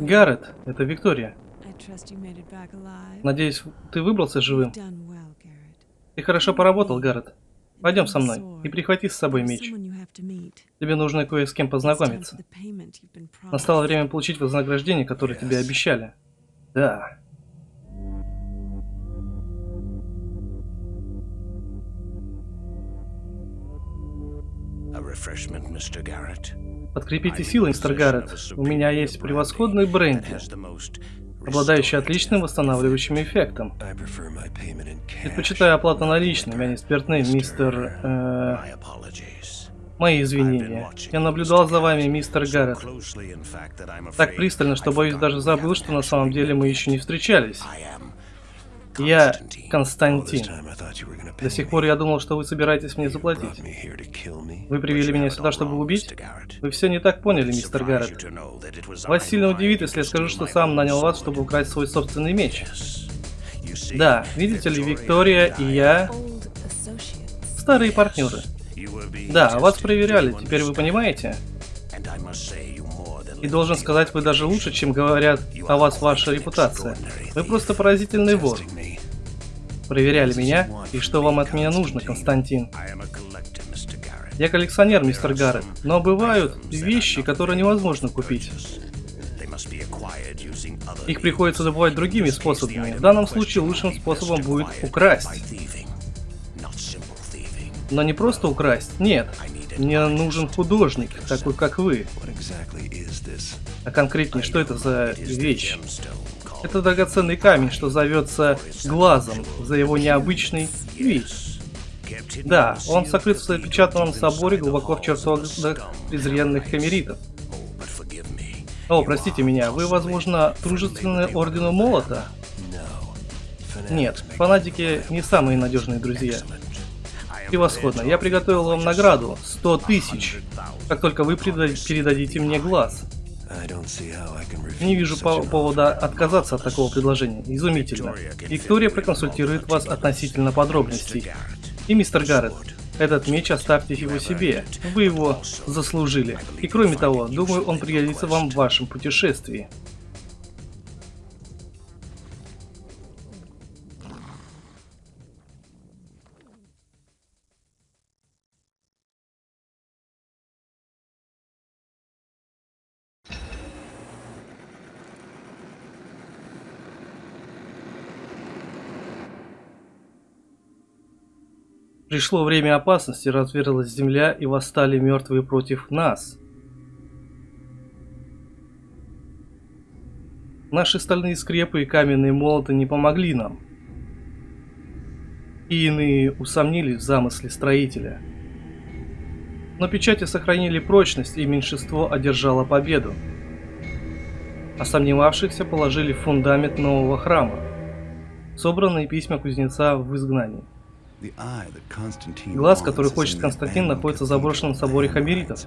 Гаррет, это Виктория. Надеюсь, ты выбрался живым? Ты хорошо поработал, Гаррет. Пойдем со мной и прихвати с собой меч. Тебе нужно кое с кем познакомиться. Настало время получить вознаграждение, которое тебе обещали. Да. Подкрепите силы, мистер Гаррет. У меня есть превосходный бренди, обладающий отличным восстанавливающим эффектом. Предпочитаю оплату наличными, а не спиртным, мистер... Э, мои извинения. Я наблюдал за вами, мистер Гаррет. Так пристально, что боюсь даже забыл, что на самом деле мы еще не встречались. Я Константин. До сих пор я думал, что вы собираетесь мне заплатить. Вы привели меня сюда, чтобы убить? Вы все не так поняли, мистер Гаррет. Вас сильно удивит, если я скажу, что сам нанял вас, чтобы украсть свой собственный меч. Да, видите ли, Виктория и я... Старые партнеры. Да, вас проверяли, теперь вы понимаете? И должен сказать, вы даже лучше, чем говорят о вас ваша репутация. Вы просто поразительный вор. Проверяли меня, и что вам от меня нужно, Константин? Я коллекционер, мистер Гаррет, но бывают вещи, которые невозможно купить. Их приходится добывать другими способами. В данном случае лучшим способом будет украсть. Но не просто украсть, нет. Мне нужен художник, такой как вы. А конкретнее, что это за вещь? Это драгоценный камень, что зовется глазом за его необычный вид. Да, он сокрыт в запечатанном соборе глубоко в чертогах презренных хамеритов. О, простите меня, вы, возможно, дружественны Ордену Молота? Нет, фанатики не самые надежные друзья. Превосходно, я приготовил вам награду, 100 тысяч, как только вы передадите мне глаз. Не вижу по повода отказаться от такого предложения. Изумительно. Виктория проконсультирует вас относительно подробностей. И мистер Гаррет, этот меч оставьте его себе. Вы его заслужили. И кроме того, думаю, он пригодится вам в вашем путешествии. Пришло время опасности, разверзлась земля и восстали мертвые против нас. Наши стальные скрепы и каменные молоты не помогли нам. И иные усомнились в замысле строителя. Но печати сохранили прочность, и меньшинство одержало победу. А сомневавшихся положили в фундамент нового храма. Собранные письма кузнеца в изгнании. Глаз, который хочет Константин, находится в заброшенном соборе Хамеритов.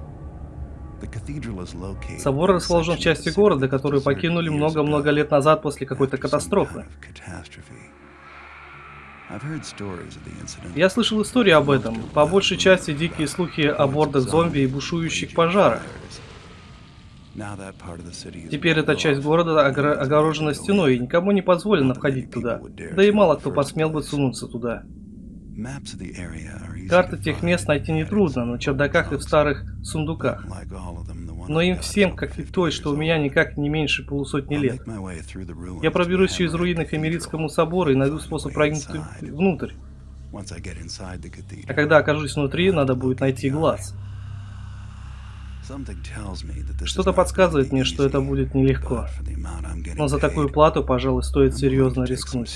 Собор расположен в части города, которую покинули много-много лет назад после какой-то катастрофы. Я слышал истории об этом. По большей части дикие слухи о бордах зомби и бушующих пожарах. Теперь эта часть города огорожена стеной, и никому не позволено входить туда. Да и мало кто посмел бы сунуться туда. Карты тех мест найти нетрудно, на чердаках и в старых сундуках. Но им всем, как и той, что у меня никак не меньше полусотни лет. Я проберусь через руины к Эмиритскому собору и найду способ проникнуть внутрь. А когда окажусь внутри, надо будет найти глаз. Что-то подсказывает мне, что это будет нелегко. Но за такую плату, пожалуй, стоит серьезно рискнуть.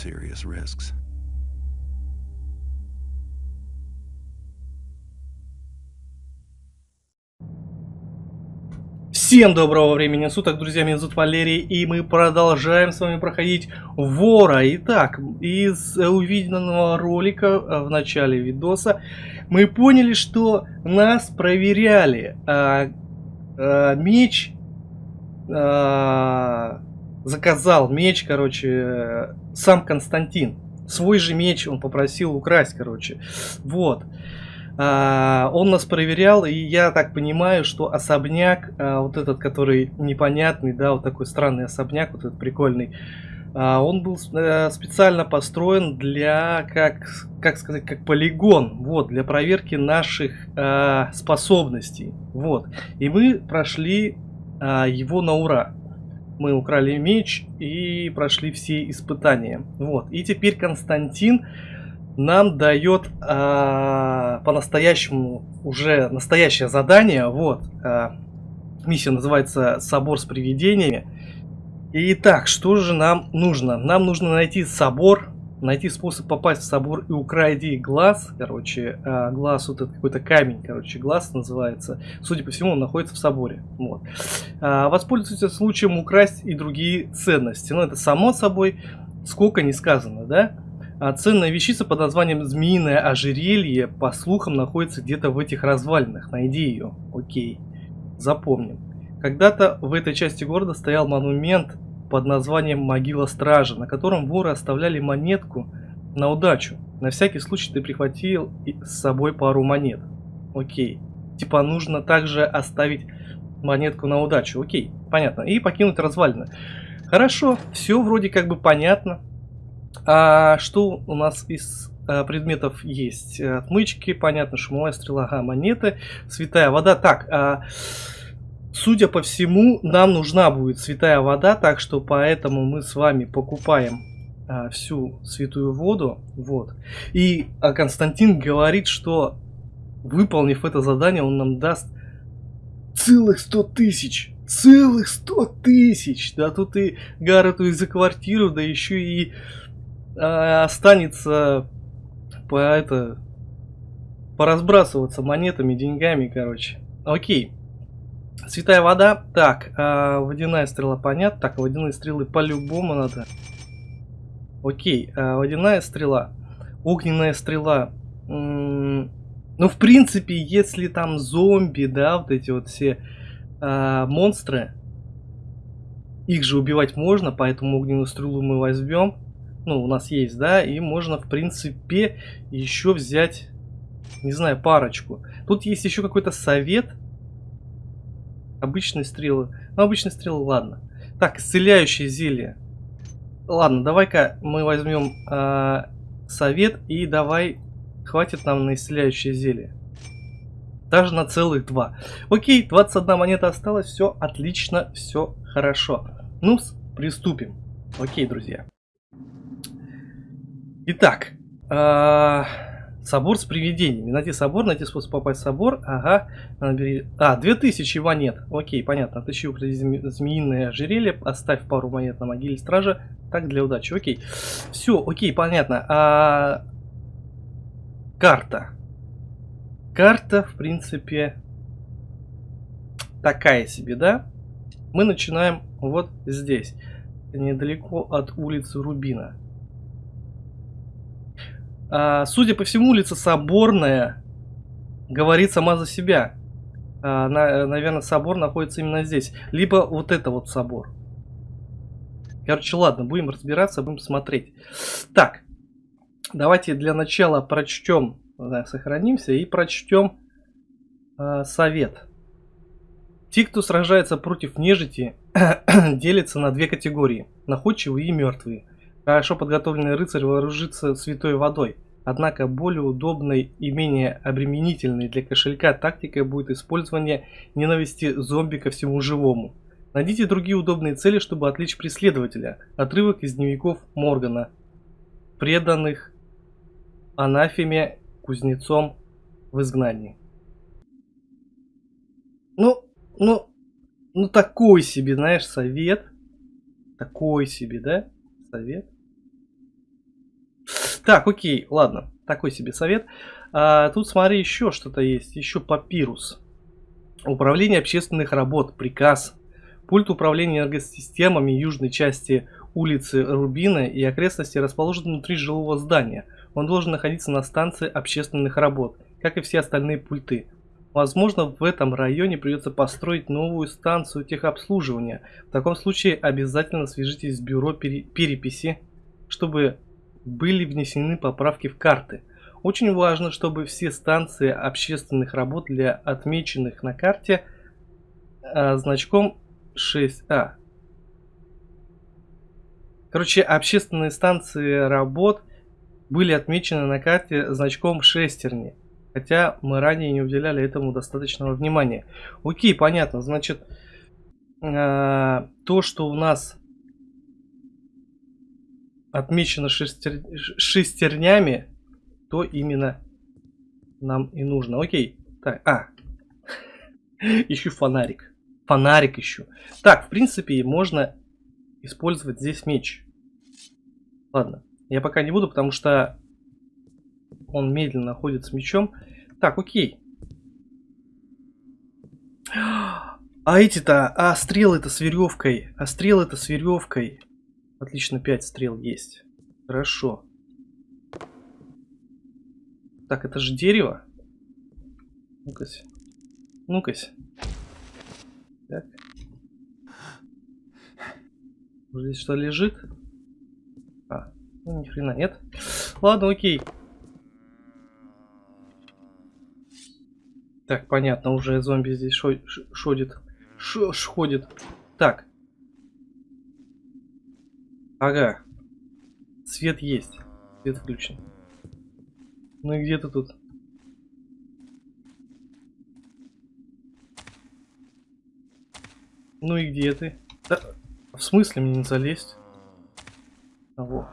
Всем доброго времени суток, друзья, меня зовут Валерий, и мы продолжаем с вами проходить Вора. Итак, из увиденного ролика э, в начале видоса мы поняли, что нас проверяли. А, а, меч... А, заказал меч, короче, сам Константин. Свой же меч он попросил украсть, короче. Вот. А, он нас проверял, и я так понимаю, что особняк, а, вот этот, который непонятный, да, вот такой странный особняк, вот этот прикольный, а, он был э, специально построен для, как, как сказать, как полигон, вот, для проверки наших э, способностей, вот. И мы прошли э, его на ура. Мы украли меч и прошли все испытания, вот. И теперь Константин нам дает э, по-настоящему уже настоящее задание, вот. Э, миссия называется «Собор с привидениями». Итак, что же нам нужно? Нам нужно найти собор, найти способ попасть в собор и укради глаз. Короче, а, глаз, вот этот какой-то камень, короче, глаз называется. Судя по всему, он находится в соборе. Вот. А, воспользуйтесь случаем украсть и другие ценности. Ну, это само собой, сколько не сказано, да? А ценная вещица под названием «Змеиное ожерелье» по слухам находится где-то в этих развалинах. Найди ее. Окей. Запомним. Когда-то в этой части города стоял монумент под названием Могила Стража, на котором воры оставляли монетку на удачу. На всякий случай ты прихватил с собой пару монет. Окей. Типа нужно также оставить монетку на удачу. Окей, понятно. И покинуть развалины. Хорошо, все вроде как бы понятно. А что у нас из а, предметов есть? Отмычки, понятно, шумовая стрела, ага, монеты, святая вода. Так, а, Судя по всему, нам нужна будет святая вода, так что поэтому мы с вами покупаем а, всю святую воду. Вот. И а Константин говорит, что выполнив это задание, он нам даст целых 100 тысяч. Целых 100 тысяч! Да тут и Гаррету и за квартиру, да еще и а, останется по это поразбрасываться монетами, деньгами, короче. Окей. Святая вода. Так, а, водяная стрела, понятно. Так, водяные стрелы по-любому надо. Окей, а, водяная стрела. Огненная стрела. Ну, в принципе, если там зомби, да, вот эти вот все а, монстры, их же убивать можно, поэтому огненную стрелу мы возьмем. Ну, у нас есть, да, и можно, в принципе, еще взять, не знаю, парочку. Тут есть еще какой-то совет Обычные стрелы. Ну, обычные стрелы, ладно. Так, исцеляющее зелье. Ладно, давай-ка мы возьмем э, совет и давай... Хватит нам на исцеляющее зелье. Даже на целых два. Окей, 21 монета осталась. Все отлично, все хорошо. ну приступим. Окей, друзья. Итак, э, Собор с привидениями. Найти собор, найти способ попасть в собор. Ага. А, 2000 монет. Окей, понятно. Отыщи змеиное ожерелье. Оставь пару монет на могиле стража. Так, для удачи. Окей. Все, окей, понятно. А... Карта. Карта, в принципе, такая себе, да? Мы начинаем вот здесь. Недалеко от улицы Рубина. А, судя по всему, улица Соборная говорит сама за себя. А, на, наверное, собор находится именно здесь. Либо вот это вот собор. Короче, ладно, будем разбираться, будем смотреть. Так, давайте для начала прочтем, да, сохранимся и прочтем э, совет. Те, кто сражается против нежити, делятся на две категории. Находчивые и мертвые. Хорошо подготовленный рыцарь вооружится святой водой. Однако более удобной и менее обременительной для кошелька тактикой будет использование ненависти зомби ко всему живому. Найдите другие удобные цели, чтобы отвлечь преследователя. Отрывок из дневников Моргана. Преданных анафеме кузнецом в изгнании. Ну, ну, ну такой себе, знаешь, совет. Такой себе, да? Совет. Так, окей, ладно. Такой себе совет. А, тут смотри, еще что-то есть. Еще папирус. Управление общественных работ. Приказ. Пульт управления энергосистемами южной части улицы Рубина и окрестности расположен внутри жилого здания. Он должен находиться на станции общественных работ, как и все остальные пульты. Возможно, в этом районе придется построить новую станцию техобслуживания. В таком случае обязательно свяжитесь с бюро переписи, чтобы были внесены поправки в карты. Очень важно, чтобы все станции общественных работ для отмеченных на карте а, значком 6А. Короче, общественные станции работ были отмечены на карте значком шестерни. Хотя мы ранее не уделяли этому достаточного внимания. Окей, понятно. Значит, э, то, что у нас отмечено шестер... шестернями, то именно нам и нужно. Окей. Так, а. Ищу фонарик. Фонарик ищу. Так, в принципе, можно использовать здесь меч. Ладно. Я пока не буду, потому что он медленно ходит с мечом. Так, окей. А эти-то, а стрелы-то с веревкой. А стрелы-то с веревкой. Отлично, 5 стрел есть. Хорошо. Так, это же дерево. Ну-кась. Ну-кась. Так. Здесь что лежит? А, ну ни хрена нет. Ладно, окей. Так, понятно, уже зомби здесь шодит. Ходит. Так. Ага. Свет есть. Свет включен. Ну и где ты тут? Ну и где ты? Да, в смысле мне не залезть? А, во.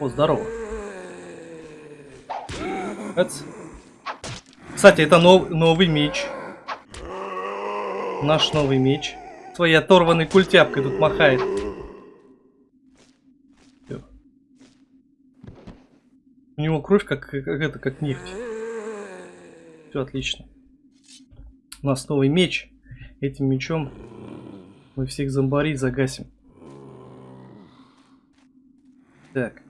О, здорово. Эц. Кстати, это нов новый меч. Наш новый меч. Своей оторванной культяпкой тут махает. У него кровь как, как это, как нефть. Все отлично. У нас новый меч. Этим мечом мы всех зомбарей загасим. Так.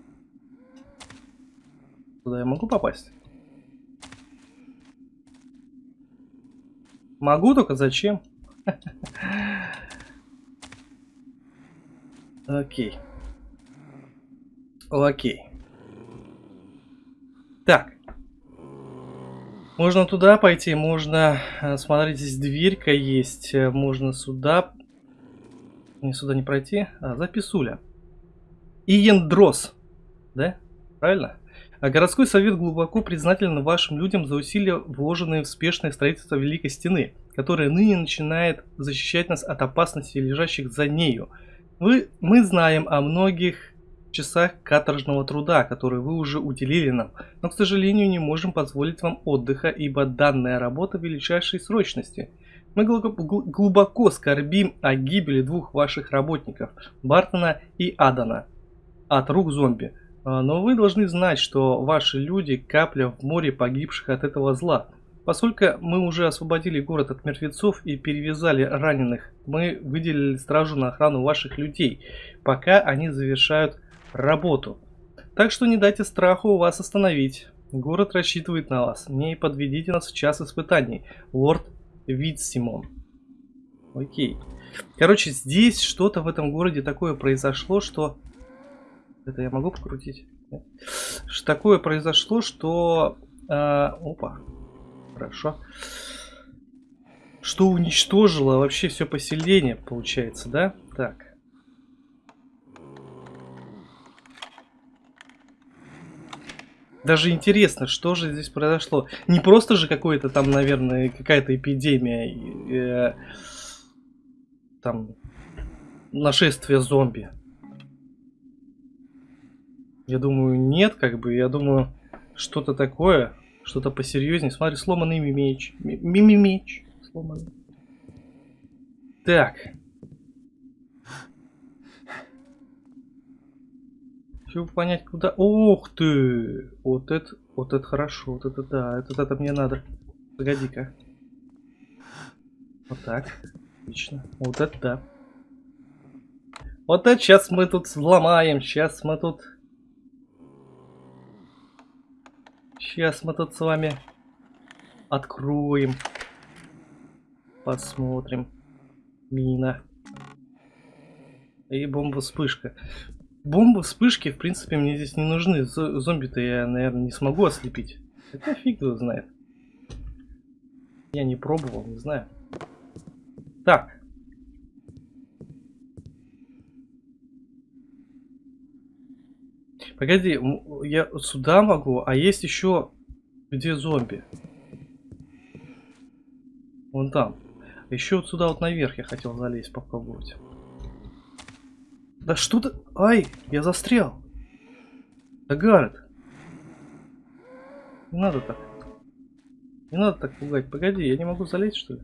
Туда я могу попасть? Могу, только зачем? Окей. Окей. Так. Можно туда пойти, можно... Э, смотрите, здесь дверька есть. Э, можно сюда... Не, сюда не пройти. А, записуля. Иендрос. Да? Правильно? А городской совет глубоко признателен вашим людям за усилия, вложенные в спешное строительство Великой Стены, которая ныне начинает защищать нас от опасностей, лежащих за нею. Вы, мы знаем о многих часах каторжного труда, которые вы уже уделили нам, но, к сожалению, не можем позволить вам отдыха, ибо данная работа величайшей срочности. Мы глубоко скорбим о гибели двух ваших работников, Бартона и Адана, от рук зомби. А, но вы должны знать, что ваши люди капля в море погибших от этого зла. Поскольку мы уже освободили город от мертвецов и перевязали раненых, мы выделили стражу на охрану ваших людей, пока они завершают работу. Так что не дайте страху вас остановить. Город рассчитывает на вас. Не подведите нас в час испытаний. Лорд Витсимон. Окей. Короче, здесь что-то в этом городе такое произошло, что это я могу покрутить? Нет. Такое произошло, что... Э, опа. Хорошо. Что уничтожило вообще все поселение, получается, да? Так. Даже интересно, что же здесь произошло. Не просто же какое-то там, наверное, какая-то эпидемия. Э, там нашествие зомби. Я думаю, нет, как бы. Я думаю, что-то такое, что-то посерьезнее. Смотри, сломанный меч. Мими меч. Сломанный. Так. Чтобы понять, куда... Ух ты! Вот это, вот это хорошо, вот это да, это, это мне надо. Погоди-ка. Вот так. Отлично. Вот это да. Вот это сейчас мы тут взломаем, сейчас мы тут Сейчас мы тут с вами откроем. Посмотрим. Мина. И бомба-вспышка. Бомбы, вспышки, в принципе, мне здесь не нужны. Зомби-то я, наверное, не смогу ослепить. Хотя фиг его знает. Я не пробовал, не знаю. Так. Погоди, я сюда могу, а есть еще где зомби? Вон там. Еще вот сюда вот наверх я хотел залезть, попробовать. Да что ты... Ай, я застрял. Да. Не надо так. Не надо так пугать. Погоди, я не могу залезть, что ли?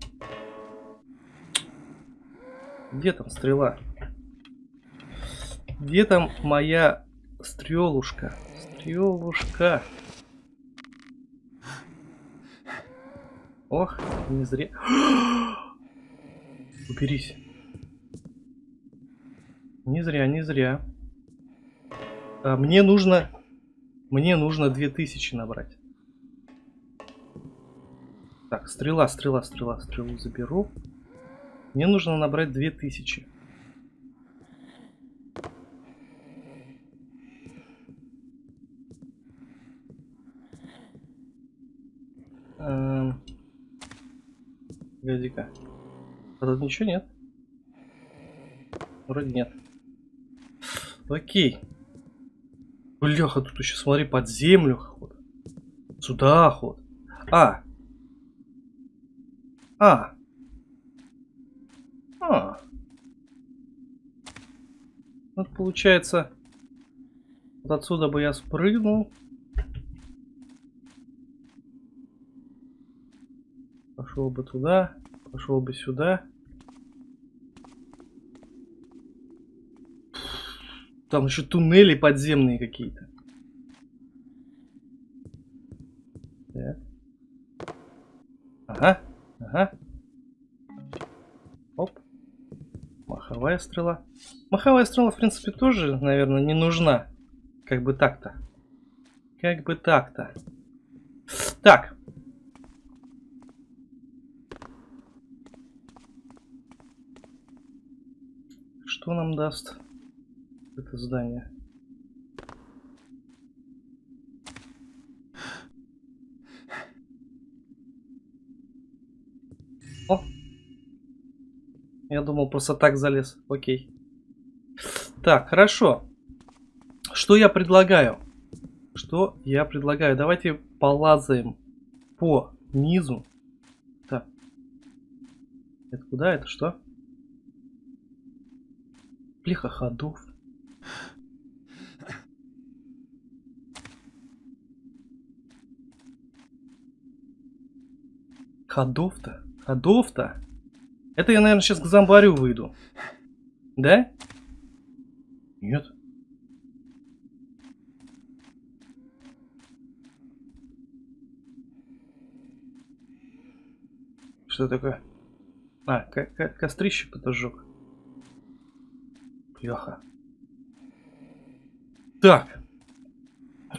Где там стрела? Где там моя стрелушка? Стрелушка. Ох, не зря. Уберись. Не зря, не зря. А, мне нужно... Мне нужно 2000 набрать. Так, стрела, стрела, стрела, стрелу заберу. Мне нужно набрать 2000. Эм... Погоди-ка. А тут ничего нет? Вроде нет. Окей. Бляха, тут еще, смотри, под землю ход. Сюда ход. А. А. А. Вот получается, вот отсюда бы я спрыгнул. Пошел бы туда, пошел бы сюда. Там еще туннели подземные какие-то. Ага, ага. Оп. Маховая стрела. Маховая стрела, в принципе, тоже, наверное, не нужна. Как бы так-то. Как бы так-то. Так. Что нам даст? Это здание. О! Я думал, просто так залез. Окей. Так, хорошо. Что я предлагаю? Что я предлагаю? Давайте полазаем по низу. Так. Это куда? Это что? Плеха ходов. Ходов-то? Ходов-то? Это я, наверное, сейчас к зомбарю выйду. Да? Нет. Что такое? А, ко ко кострище подожег. Плеха. Так.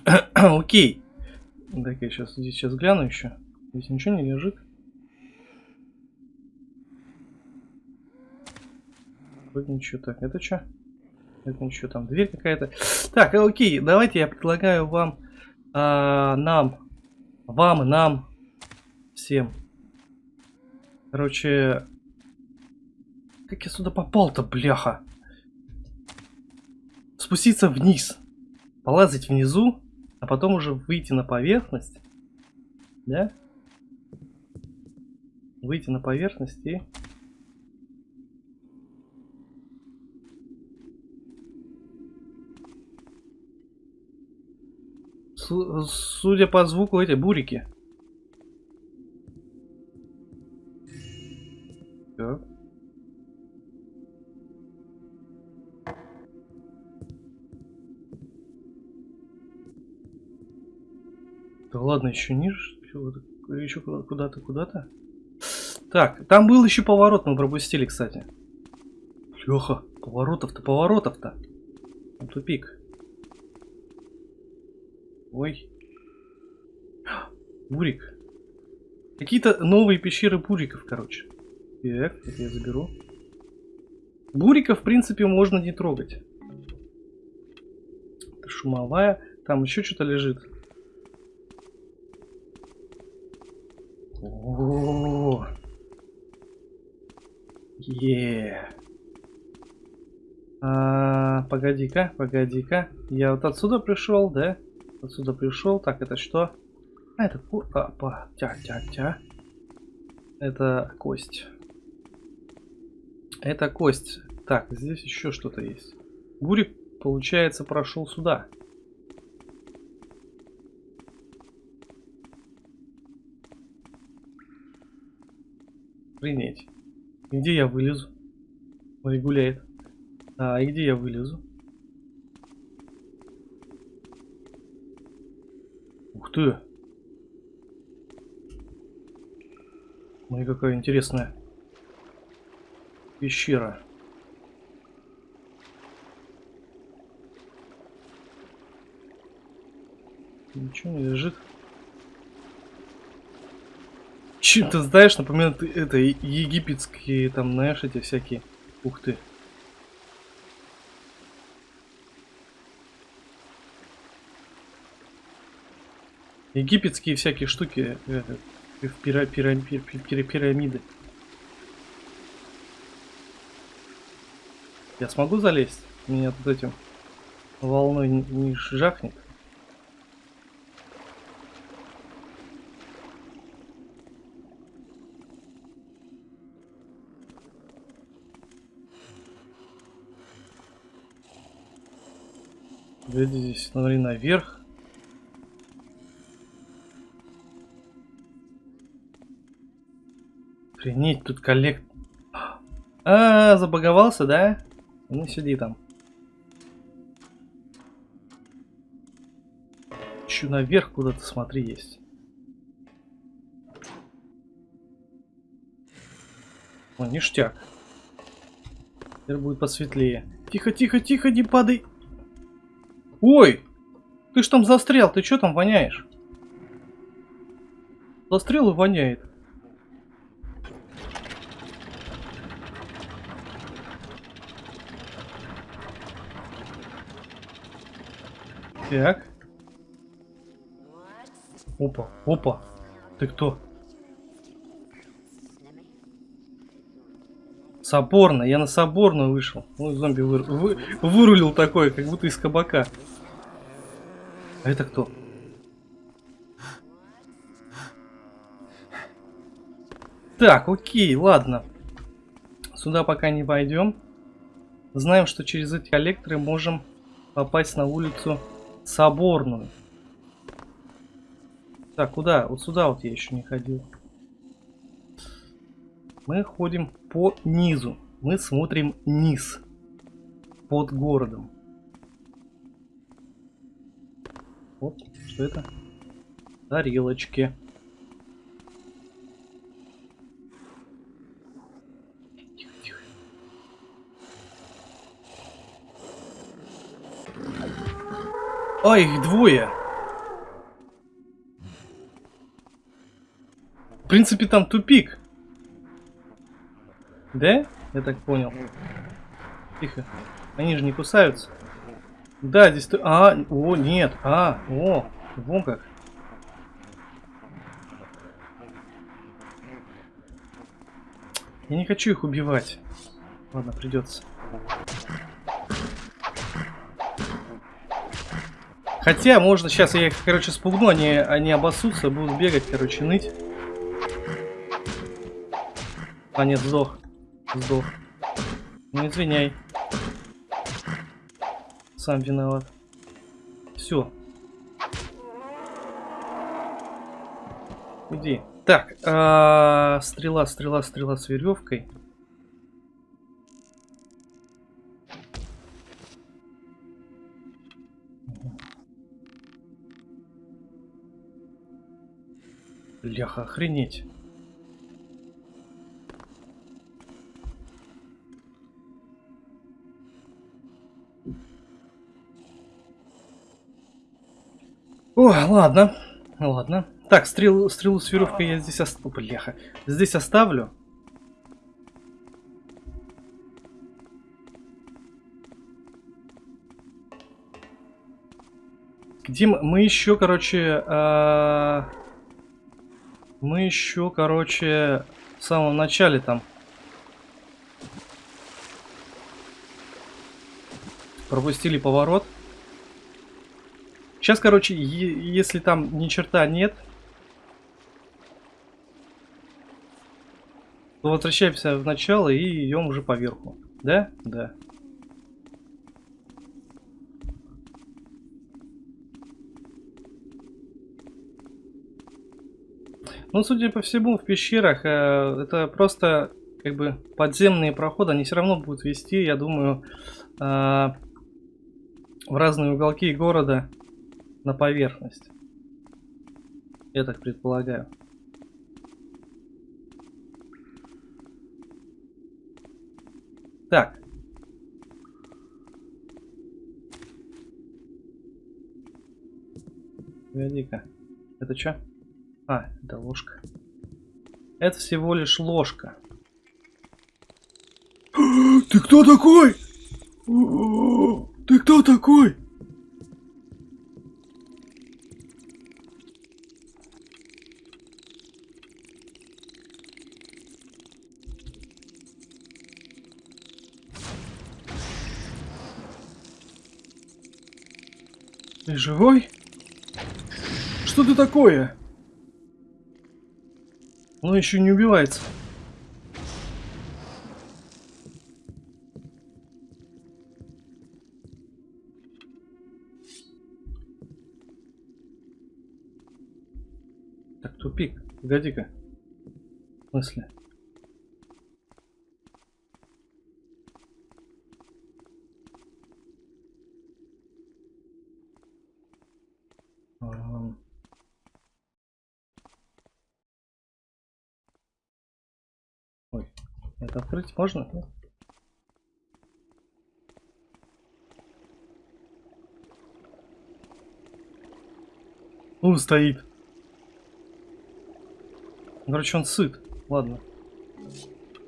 Окей. Так, я сейчас здесь сейчас гляну еще. Здесь ничего не лежит. Вроде ничего. Так, это что? Это ничего, там дверь какая-то. Так, окей, давайте я предлагаю вам, а, нам, вам, нам, всем. Короче, как я сюда попал-то, бляха? Спуститься вниз, полазать внизу, а потом уже выйти на поверхность, да? Выйти на поверхность и судя по звуку, эти бурики. Так. Да ладно, еще ниже, еще куда-то, куда-то. Так, там был еще поворот, мы пропустили, кстати. Леха, поворотов-то, поворотов-то. Тупик. Ой. Бурик. Какие-то новые пещеры буриков, короче. Так, это я заберу. Бурика, в принципе, можно не трогать. шумовая. Там еще что-то лежит. О, е. А, погоди-ка, погоди-ка. Я вот отсюда пришел, да? Отсюда пришел. Так, это что? А, это ку... А. Тя, тя, тя. Это кость. Это кость. Так, здесь еще что-то есть. Гурик, получается, прошел сюда. Охренеть. Где я вылезу? Ой, гуляет. А, где я вылезу? Ух ты! Ну и какая интересная пещера. Ничего не лежит. Чем-то, знаешь, напоминает это египетские, там, знаешь, эти всякие. Ух ты. Египетские всякие штуки, это, пира, пира, пира, пира, пирамиды. Я смогу залезть? Меня тут этим волной не жахнет? Глядите здесь, смотри, наверх. Охренеть, тут коллект... А, забаговался, да? Ну, сиди там. Еще наверх куда-то, смотри, есть. О, ништяк. Теперь будет посветлее. Тихо, тихо, тихо, не падай. Ой! Ты ж там застрял, ты что там воняешь? Застрял и воняет. Так. Опа, опа. Ты кто? Соборно, я на соборную вышел. Ой, зомби вы, вы, вырулил такой, как будто из кабака. А это кто? Так, окей, ладно. Сюда пока не пойдем. Знаем, что через эти коллекторы можем попасть на улицу Соборную. Так, куда? Вот сюда вот я еще не ходил. Мы ходим по низу. Мы смотрим низ. Под городом. Вот, что это? Тарелочки. А, их двое. В принципе, там тупик. Да? Я так понял. Тихо. Они же не кусаются. Да, здесь... А, о, нет. А, о, вон как. Я не хочу их убивать. Ладно, придется. Хотя, можно сейчас я их, короче, спугну, они, они обоссутся, будут бегать, короче, ныть. А, нет, сдох. Сдох. Ну, извиняй. Сам виноват. Все. Иди. Так, -а -а, стрела, стрела, стрела с веревкой. Бляха, охренеть. О, ладно. Ладно. Так, стрелу, стрелу с веревкой я здесь оставлю. Бляха. Здесь оставлю. Где мы, мы еще, короче, а... мы еще, короче, в самом начале там пропустили поворот. Сейчас, короче, если там ни черта нет, то возвращаемся в начало и идем уже поверху. Да? Да. Ну, судя по всему, в пещерах э, это просто как бы подземные проходы, они все равно будут вести, я думаю, э, в разные уголки города на поверхность. Я так предполагаю. Так. Погоди-ка. Это что? А, это ложка. Это всего лишь ложка. Ты кто такой? Ты кто такой? Ты живой? Что ты такое? Он еще не убивается. Так, тупик. Погоди-ка. В смысле? Открыть можно? Ну, стоит. Короче, он сыт. Ладно.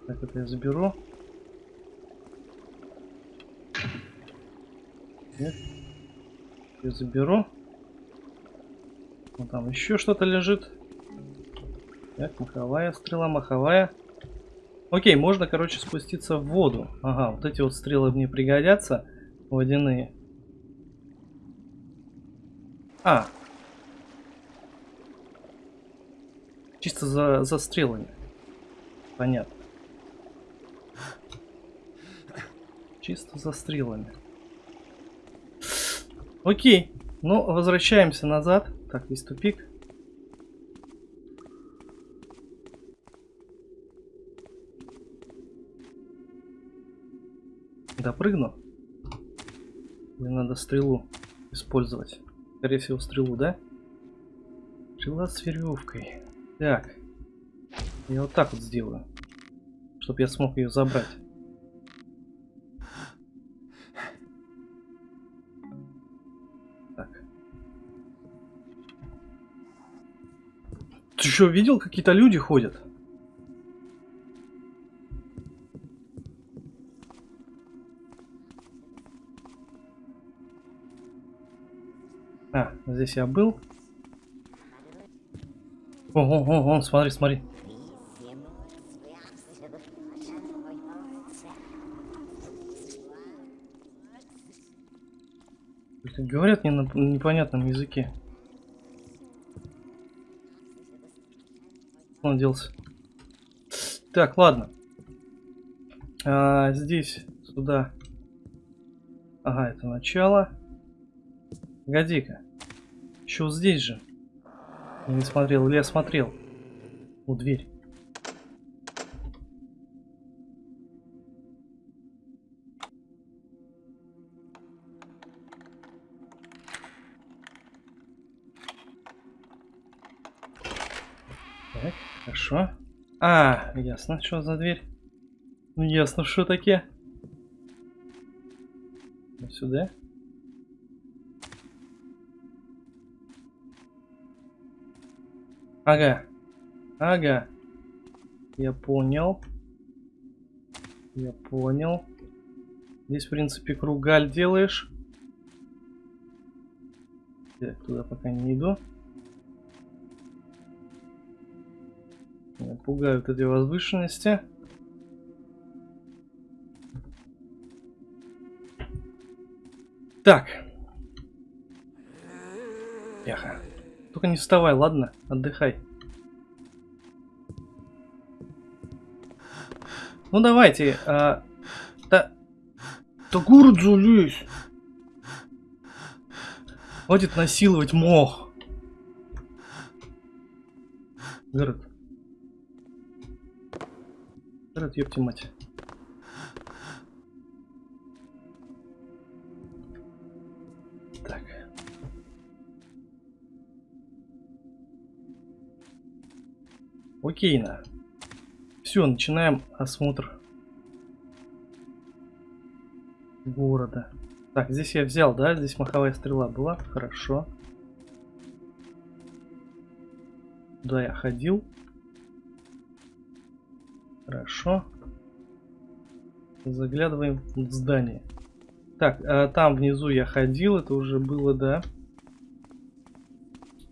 Так, это я заберу. Нет. Я заберу. Вот там еще что-то лежит. Так, маховая стрела, маховая. Окей, можно, короче, спуститься в воду. Ага, вот эти вот стрелы мне пригодятся. Водяные. А. Чисто за, за стрелами. Понятно. Чисто за стрелами. Окей. Ну, возвращаемся назад. Так, здесь тупик. Допрыгну. Мне надо стрелу использовать. Скорее всего, стрелу, да? Стрела с веревкой. Так. Я вот так вот сделаю. Чтобы я смог ее забрать. Так. Ты что, видел, какие-то люди ходят? Здесь я был. О, о, о, о, смотри, смотри. Говорят не на непонятном языке. Он делся. Так, ладно. А, здесь, сюда. Ага, это начало. Погоди-ка. Еще вот здесь же. Я не смотрел, или я смотрел? У дверь. Хорошо. А, ясно, что за дверь. Ну ясно, что такие. Сюда. Ага. Ага. Я понял. Я понял. Здесь, в принципе, кругаль делаешь. Я туда пока не иду. Меня пугают эти возвышенности. Так. Яха. Только не вставай, ладно? Отдыхай. Ну давайте. А, да. Да город залезь. Хватит насиловать мох. Город. Город, ёпти мать. Окейно. Все, начинаем осмотр города. Так, здесь я взял, да? Здесь маховая стрела была. Хорошо. Да, я ходил. Хорошо. Заглядываем в здание. Так, а там внизу я ходил, это уже было, да?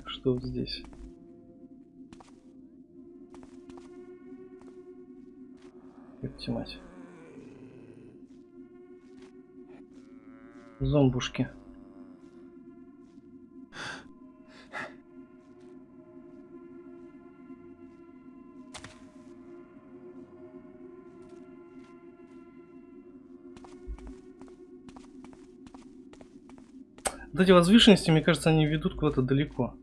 Что здесь? Ёпти мать. Зомбушки. Вот эти возвышенности, мне кажется, они ведут куда-то далеко.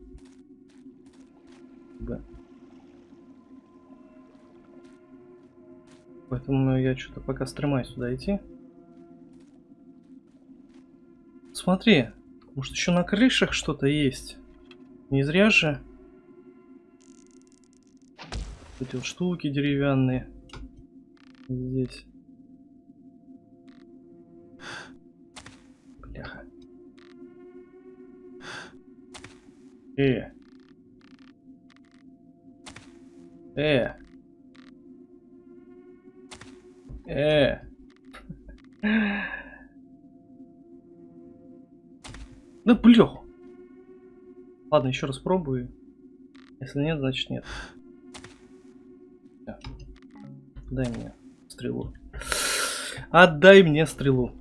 Поэтому я что-то пока стремаюсь сюда идти. Смотри, может еще на крышах что-то есть. Не зря же. Эти вот штуки деревянные. Здесь. Бляха. Э. Э. Э. Да блёх. Ладно, еще раз пробую. Если нет, значит нет. Дай мне стрелу. Отдай мне стрелу.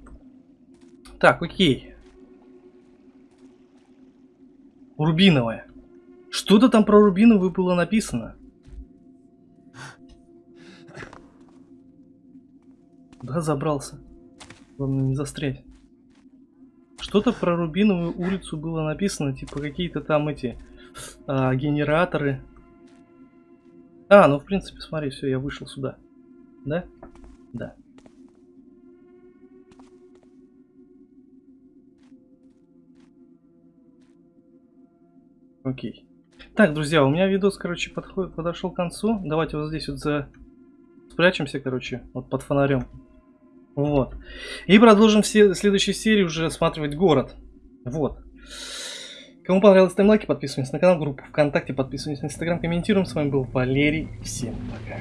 Так, окей. Рубиновая. Что-то там про рубиновую было написано. Да, забрался. Главное не застрять. Что-то про Рубиновую улицу было написано, типа какие-то там эти а, генераторы. А, ну в принципе, смотри, все, я вышел сюда. Да? Да. Окей. Так, друзья, у меня видос, короче, подходит, подошел к концу. Давайте вот здесь вот за... спрячемся, короче, вот под фонарем. Вот. И продолжим все следующей серии уже осматривать город. Вот. Кому понравилось, ставим лайки, подписываемся на канал, группу ВКонтакте, подписываемся на Инстаграм, комментируем. С вами был Валерий. Всем пока.